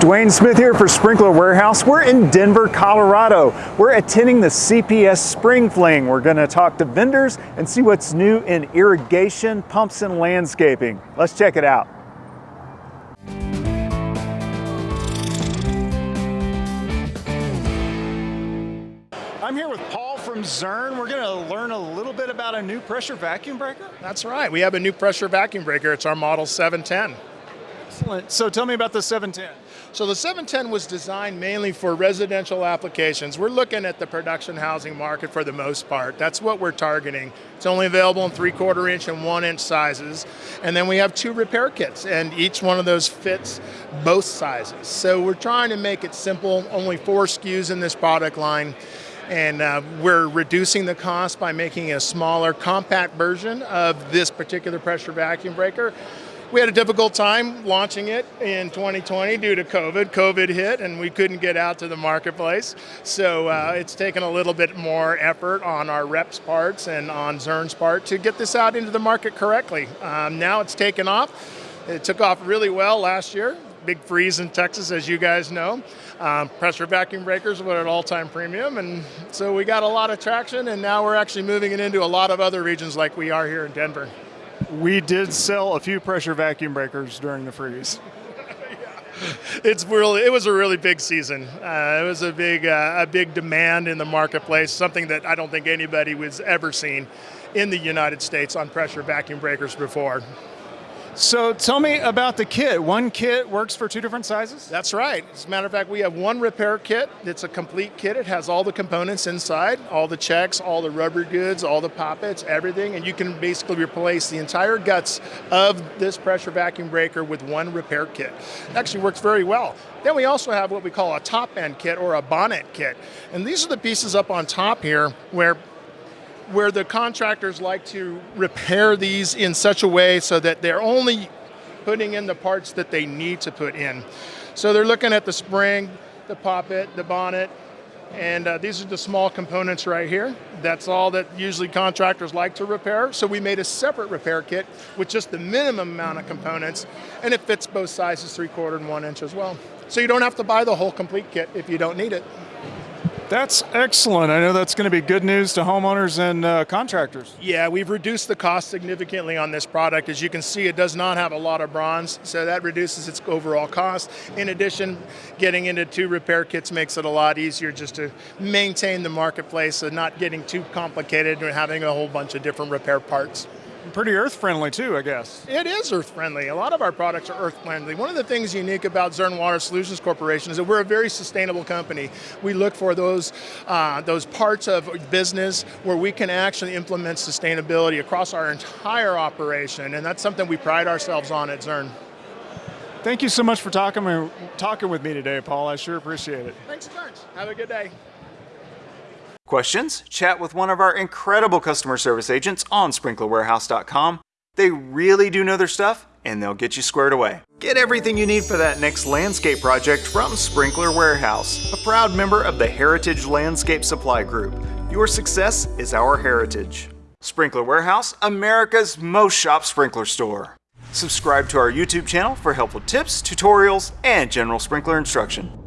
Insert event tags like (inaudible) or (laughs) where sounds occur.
Dwayne Smith here for Sprinkler Warehouse. We're in Denver, Colorado. We're attending the CPS Spring Fling. We're going to talk to vendors and see what's new in irrigation, pumps, and landscaping. Let's check it out. I'm here with Paul from Zurn. We're going to learn a little bit about a new pressure vacuum breaker. That's right. We have a new pressure vacuum breaker. It's our model 710. Excellent. So tell me about the 710. So the 710 was designed mainly for residential applications. We're looking at the production housing market for the most part. That's what we're targeting. It's only available in three quarter inch and one inch sizes. And then we have two repair kits and each one of those fits both sizes. So we're trying to make it simple, only four SKUs in this product line. And uh, we're reducing the cost by making a smaller compact version of this particular pressure vacuum breaker. We had a difficult time launching it in 2020 due to COVID. COVID hit and we couldn't get out to the marketplace. So uh, it's taken a little bit more effort on our reps' parts and on Zurn's part to get this out into the market correctly. Um, now it's taken off. It took off really well last year. Big freeze in Texas, as you guys know. Um, pressure vacuum breakers were at all-time premium, and so we got a lot of traction, and now we're actually moving it into a lot of other regions like we are here in Denver. We did sell a few pressure vacuum breakers during the freeze. (laughs) it's really it was a really big season. Uh, it was a big uh, a big demand in the marketplace, something that I don't think anybody was ever seen in the United States on pressure vacuum breakers before. So tell me about the kit. One kit works for two different sizes? That's right. As a matter of fact, we have one repair kit. It's a complete kit. It has all the components inside, all the checks, all the rubber goods, all the poppets, everything, and you can basically replace the entire guts of this pressure vacuum breaker with one repair kit. It actually works very well. Then we also have what we call a top end kit or a bonnet kit. And these are the pieces up on top here where where the contractors like to repair these in such a way so that they're only putting in the parts that they need to put in. So they're looking at the spring, the poppet, the bonnet, and uh, these are the small components right here. That's all that usually contractors like to repair. So we made a separate repair kit with just the minimum amount of components, and it fits both sizes, three quarter and one inch as well. So you don't have to buy the whole complete kit if you don't need it. That's excellent. I know that's going to be good news to homeowners and uh, contractors. Yeah, we've reduced the cost significantly on this product. As you can see, it does not have a lot of bronze, so that reduces its overall cost. In addition, getting into two repair kits makes it a lot easier just to maintain the marketplace and not getting too complicated and having a whole bunch of different repair parts pretty earth friendly too, I guess. It is earth friendly. A lot of our products are earth friendly. One of the things unique about Zurn Water Solutions Corporation is that we're a very sustainable company. We look for those, uh, those parts of business where we can actually implement sustainability across our entire operation, and that's something we pride ourselves on at Zurn. Thank you so much for talking, talking with me today, Paul. I sure appreciate it. Thanks a bunch. Have a good day. Questions? Chat with one of our incredible customer service agents on sprinklerwarehouse.com. They really do know their stuff and they'll get you squared away. Get everything you need for that next landscape project from Sprinkler Warehouse, a proud member of the Heritage Landscape Supply Group. Your success is our heritage. Sprinkler Warehouse, America's most shop sprinkler store. Subscribe to our YouTube channel for helpful tips, tutorials, and general sprinkler instruction.